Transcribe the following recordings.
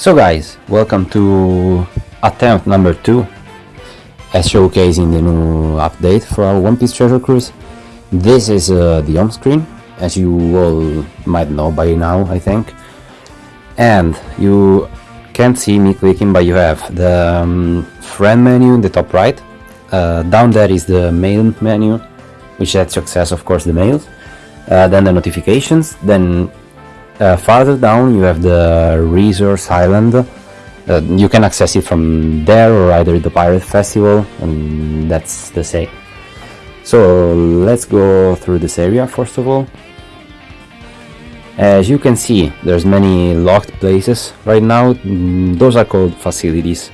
So guys, welcome to attempt number 2 as showcasing the new update for our One Piece Treasure Cruise. This is uh, the home screen, as you all might know by now, I think. And you can't see me clicking, but you have the um, friend menu in the top right. Uh, down there is the mail menu, which lets you access, of course, the mails. Uh, then the notifications, then uh, farther down you have the resource island. Uh, you can access it from there or either the pirate festival and that's the same. So let's go through this area first of all. As you can see there's many locked places right now. Mm, those are called facilities.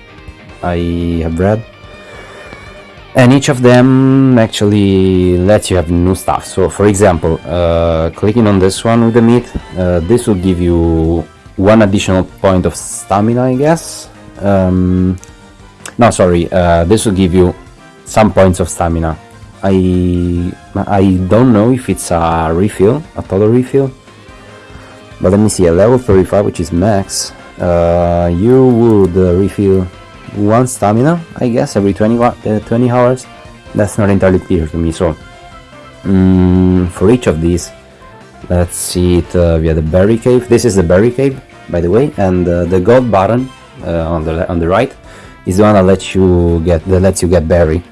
I have read and each of them actually lets you have new stuff. So for example uh, clicking on this one with the meat uh, this will give you one additional point of stamina I guess. Um, no sorry uh, this will give you some points of stamina. I I don't know if it's a refill a total refill. But let me see a level 35 which is max. Uh, you would uh, refill one stamina, I guess, every 20, uh, 20 hours. That's not entirely clear to me, so um, for each of these, let's see it uh, via the berry cave. This is the berry cave, by the way, and uh, the gold button uh, on the on the right is the one that lets you get that lets you get berry.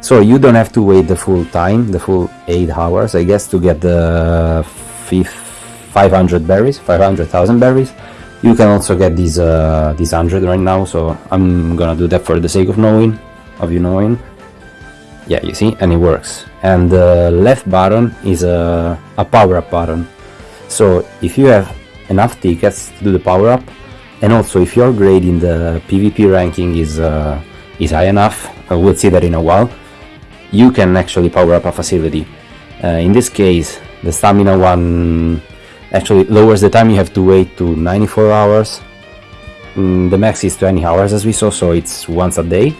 So you don't have to wait the full time, the full eight hours, I guess, to get the 500 berries, 500,000 berries you can also get these uh, these 100 right now so I'm gonna do that for the sake of knowing of you knowing. Yeah you see and it works. And the left button is a, a power up button. So if you have enough tickets to do the power up and also if your grade in the PvP ranking is uh, is high enough uh, we'll see that in a while you can actually power up a facility. Uh, in this case the stamina one actually lowers the time you have to wait to 94 hours. Mm, the max is 20 hours as we saw so it's once a day.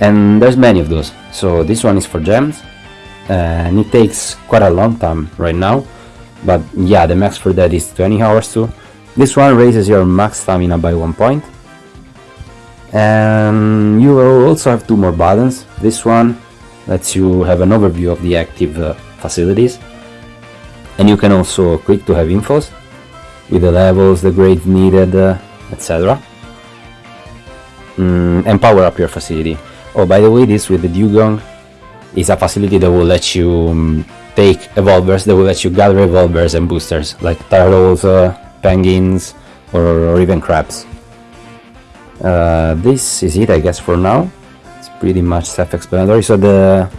And there's many of those. So this one is for gems and it takes quite a long time right now. But yeah the max for that is 20 hours too. This one raises your max stamina by one point. And you will also have two more buttons. This one lets you have an overview of the active uh, facilities and you can also click to have infos with the levels, the grades needed, uh, etc. Mm, and power up your facility. Oh, by the way, this with the Dugong is a facility that will let you um, take evolvers, that will let you gather evolvers and boosters, like turtles, uh, penguins, or, or, even crabs. Uh, this is it, I guess, for now. It's pretty much self-explanatory. So the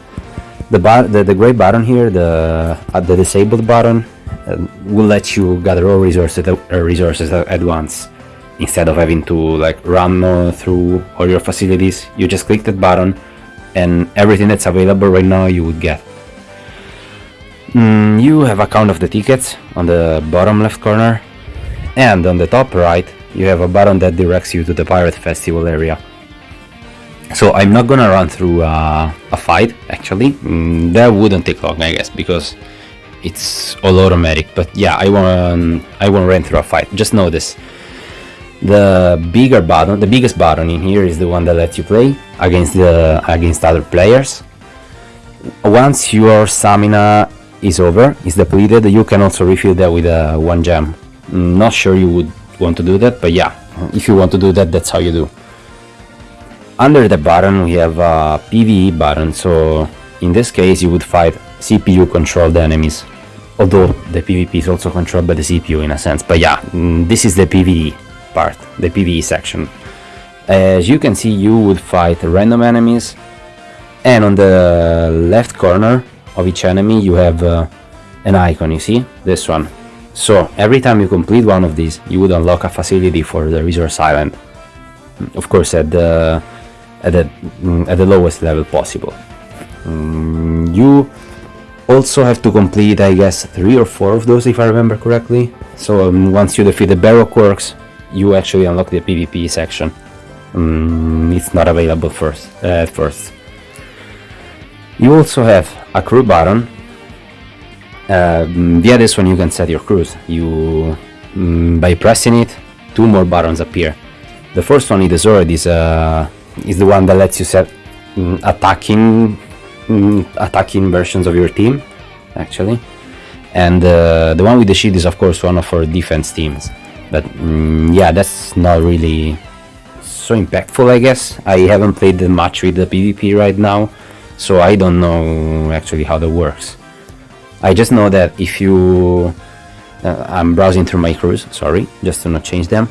the, the, the gray button here, the uh, the disabled button, uh, will let you gather all resources uh, resources at once instead of having to like run uh, through all your facilities. You just click that button, and everything that's available right now you would get. Mm, you have a count of the tickets on the bottom left corner, and on the top right you have a button that directs you to the Pirate Festival area. So I'm not gonna run through uh, a fight actually. Mm, that wouldn't take long, I guess, because it's all automatic. But yeah, I won't I won't run through a fight. Just know this: the bigger button, the biggest button in here is the one that lets you play against the against other players. Once your stamina is over, is depleted, you can also refill that with uh, one gem. Mm, not sure you would want to do that, but yeah, if you want to do that, that's how you do under the button we have a PvE button so in this case you would fight CPU controlled enemies. Although the PvP is also controlled by the CPU in a sense but yeah mm, this is the PvE part the PvE section. As you can see you would fight random enemies and on the left corner of each enemy you have uh, an icon you see? This one. So every time you complete one of these you would unlock a facility for the resource island. Of course at the at the, mm, at the lowest level possible. Mm, you also have to complete, I guess, three or four of those if I remember correctly. So um, once you defeat the Baroque Works, you actually unlock the PvP section. Um, it's not available first uh, at first. You also have a crew button. Uh, via this one you can set your crews. You, by pressing it, two more buttons appear. The first one in already sword is uh, is the one that lets you set mm, attacking mm, attacking versions of your team, actually. And uh, the one with the shield is of course one of our defense teams. But mm, yeah, that's not really so impactful, I guess. I haven't played that much with the PvP right now, so I don't know actually how that works. I just know that if you... Uh, I'm browsing through my crews, sorry, just to not change them.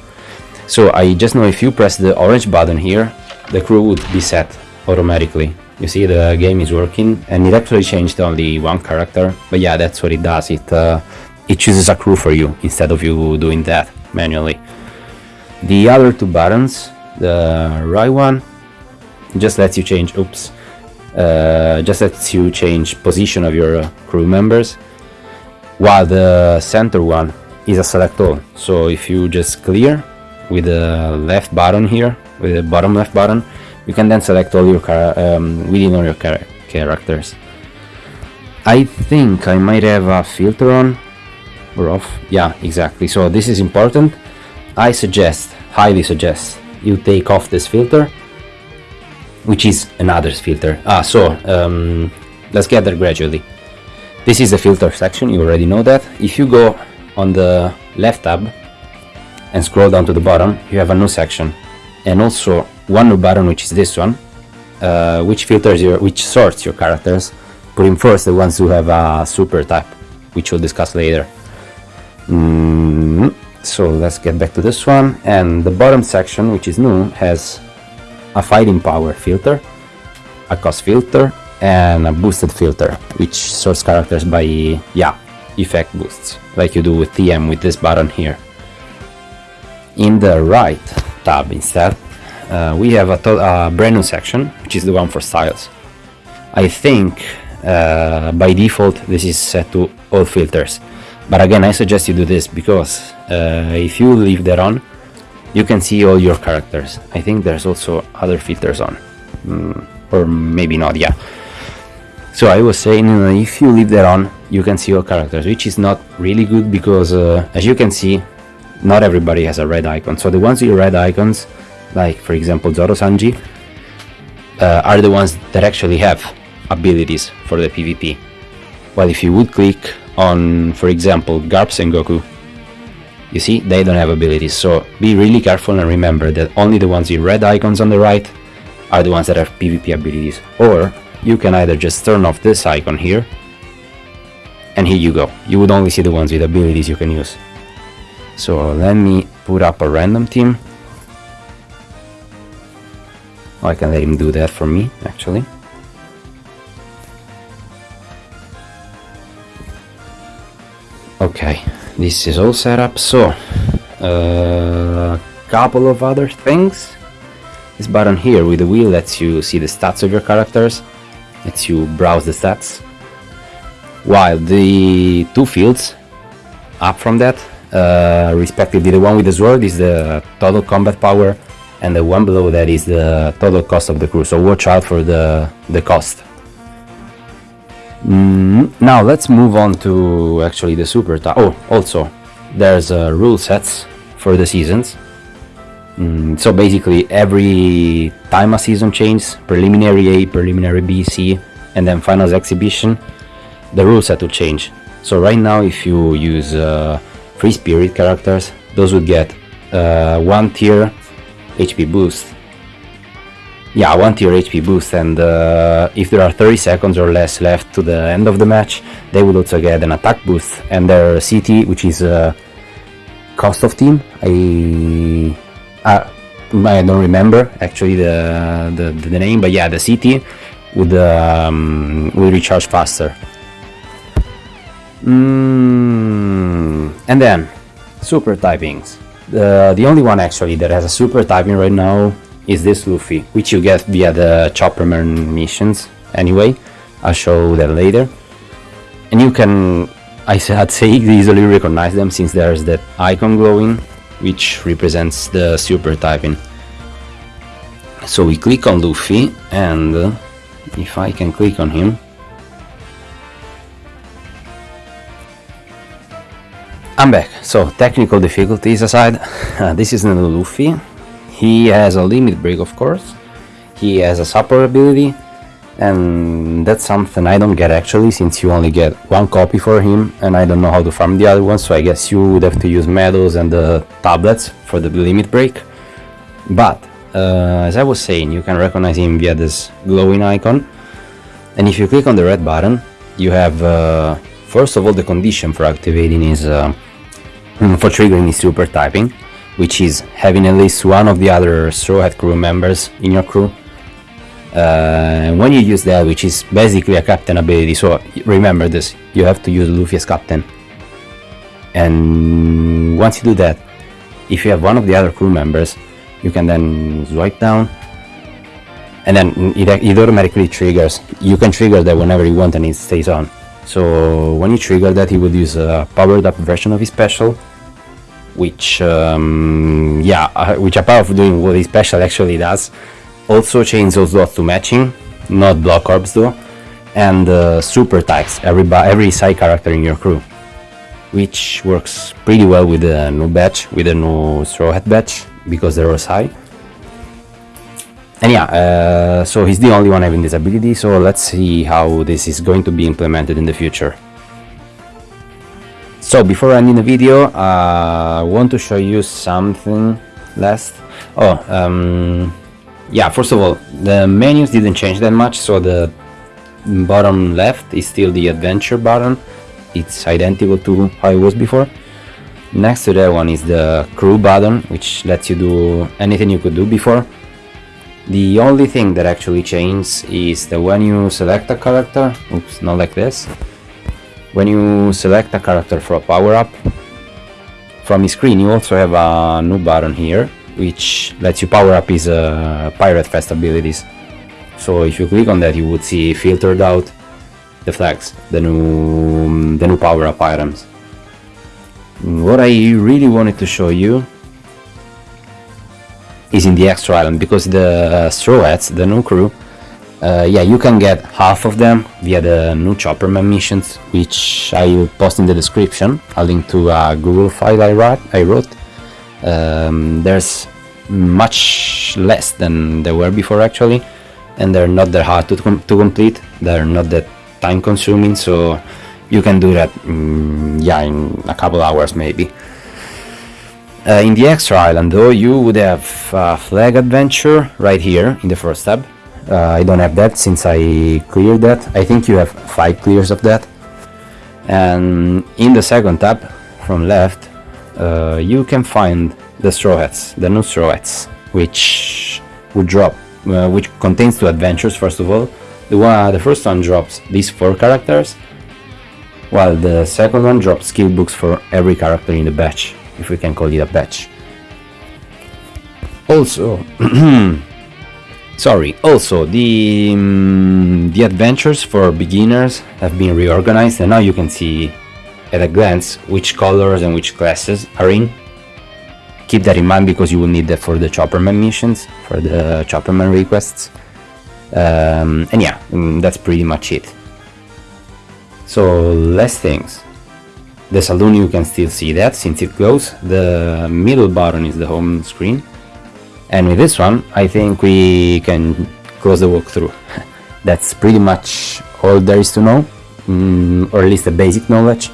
So I just know if you press the orange button here, the crew would be set automatically. You see the game is working and it actually changed only one character, but yeah, that's what it does. It, uh, it chooses a crew for you instead of you doing that manually. The other two buttons, the right one just lets you change, oops, uh, just lets you change position of your crew members while the center one is a select all so if you just clear with the left button here with the bottom left button you can then select all your um, within all your char characters I think I might have a filter on or off yeah exactly so this is important I suggest highly suggest you take off this filter which is another filter. Ah, so um, let's get there gradually. This is the filter section, you already know that. If you go on the left tab and scroll down to the bottom, you have a new section. And also one new button, which is this one, uh, which filters your, which sorts your characters, putting first the ones who have a super type, which we'll discuss later. Mm, so let's get back to this one. And the bottom section, which is new, has a fighting power filter, a cost filter, and a boosted filter, which sorts characters by, yeah, effect boosts, like you do with TM with this button here. In the right tab instead, uh, we have a, brand new section, which is the one for styles. I think uh, by default this is set to all filters, but again I suggest you do this because uh, if you leave that on, you can see all your characters. I think there's also other filters on, mm, or maybe not, yeah. So I was saying, uh, if you leave that on, you can see all characters, which is not really good because, uh, as you can see, not everybody has a red icon. So the ones with red icons, like for example Zoro Sanji, uh, are the ones that actually have abilities for the PvP. While if you would click on, for example, Garp Goku, you see, they don't have abilities, so be really careful and remember that only the ones with red icons on the right are the ones that have PvP abilities. Or you can either just turn off this icon here, and here you go. You would only see the ones with abilities you can use. So let me put up a random team. I can let him do that for me, actually. Okay, this is all set up so a uh, couple of other things this button here with the wheel lets you see the stats of your characters lets you browse the stats while the two fields up from that uh, respectively the one with the sword is the total combat power and the one below that is the total cost of the crew so watch out for the the cost Mm, now let's move on to actually the super type. Oh, also, there's uh, rule sets for the seasons. Mm, so basically, every time a season changes, preliminary A, preliminary B, C, and then finals exhibition, the rule set will change. So right now, if you use uh, free spirit characters, those would get uh, one tier HP boost yeah, one tier HP boost and uh, if there are 30 seconds or less left to the end of the match, they would also get an attack boost and their CT, which is uh, cost of team, I, uh, I don't remember actually the, the, the, name, but yeah, the CT would, um, will recharge faster. Mm, and then, super typings. The, the only one actually that has a super typing right now is this Luffy, which you get via the Chopperman missions anyway. I'll show that later. And you can, I would say, easily recognize them since there's that icon glowing, which represents the super typing. So we click on Luffy, and uh, if I can click on him, I'm back. So, technical difficulties aside, uh, this is new Luffy. He has a limit break, of course. He has a support ability, and that's something I don't get actually, since you only get one copy for him, and I don't know how to farm the other one, so I guess you would have to use medals and the tablets for the limit break. But, uh, as I was saying, you can recognize him via this glowing icon, and if you click on the red button, you have uh, first of all the condition for activating his uh, for triggering his super typing which is having at least one of the other Straw Hat crew members in your crew. Uh, when you use that which is basically a captain ability so remember this you have to use Luffy as captain. And once you do that if you have one of the other crew members you can then swipe down and then it, it automatically triggers. You can trigger that whenever you want and it stays on. So when you trigger that he would use a powered up version of his special which um, yeah uh, which apart of doing what special actually does also changes those dots to matching not block orbs though and uh, super types every, every side character in your crew which works pretty well with the new batch with the new straw hat batch because they're all high and yeah, uh, so he's the only one having this ability, so let's see how this is going to be implemented in the future. So before ending the video, uh, I want to show you something last. Oh, um, yeah, first of all, the menus didn't change that much, so the bottom left is still the adventure button. It's identical to how it was before. Next to that one is the crew button, which lets you do anything you could do before the only thing that actually changes is that when you select a character, oops, not like this, when you select a character for a power-up, from the screen you also have a new button here, which lets you power up his uh, Pirate Fest abilities. So if you click on that you would see filtered out the flags, the new, the new power-up items. What I really wanted to show you is in the extra island because the uh, straw hats, the new crew, uh, yeah, you can get half of them via the new Chopperman missions, which I will post in the description. A link to a Google file I wrote. I wrote. Um, there's much less than there were before actually, and they're not that hard to, com to complete. They're not that time consuming, so you can do that, um, yeah, in a couple hours maybe. Uh, in the extra island though you would have uh, flag adventure right here in the first tab uh, I don't have that since I cleared that. I think you have five clears of that. And in the second tab from left uh, you can find the straw hats the new straw hats which would drop uh, which contains two adventures first of all. The one the first one drops these four characters while the second one drops skill books for every character in the batch if we can call it a batch. Also, sorry, also the, um, the adventures for beginners have been reorganized and now you can see at a glance which colors and which classes are in. Keep that in mind because you will need that for the Chopperman missions, for the Chopperman requests. Um, and yeah, mm, that's pretty much it. So less things. The saloon you can still see that since it goes. The middle button is the home screen. And with this one, I think we can close the walkthrough. That's pretty much all there is to know, mm, or at least the basic knowledge.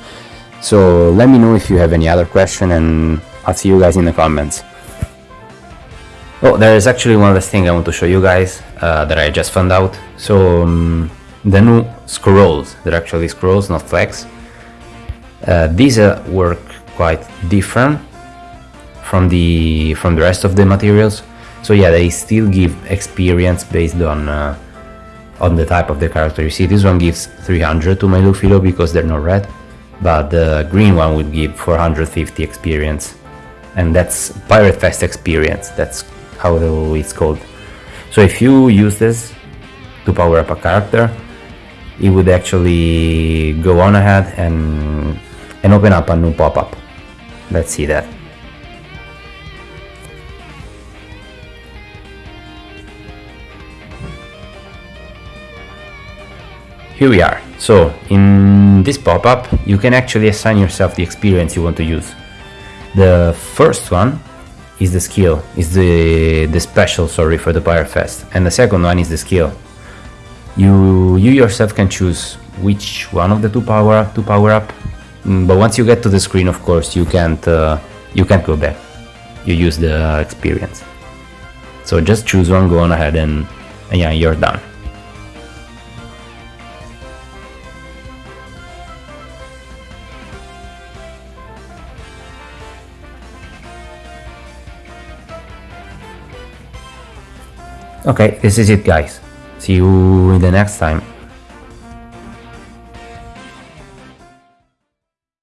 So let me know if you have any other question and I'll see you guys in the comments. Oh, there is actually one last thing I want to show you guys uh, that I just found out. So um, the new scrolls, they're actually scrolls, not flags. Uh, these uh, work quite different from the from the rest of the materials. So yeah, they still give experience based on uh, on the type of the character. You see, this one gives 300 to my Luffy because they're not red, but the green one would give 450 experience, and that's Pirate Fest experience. That's how it's called. So if you use this to power up a character, it would actually go on ahead and and open up a new pop-up. Let's see that. Here we are. So in this pop-up, you can actually assign yourself the experience you want to use. The first one is the skill, is the the special, sorry, for the Pirate Fest, and the second one is the skill. You you yourself can choose which one of the two power to power up, mm, but once you get to the screen, of course, you can't uh, you can't go back. You use the experience. So just choose one, go on ahead, and, and yeah, you're done. Okay, this is it guys. See you in the next time.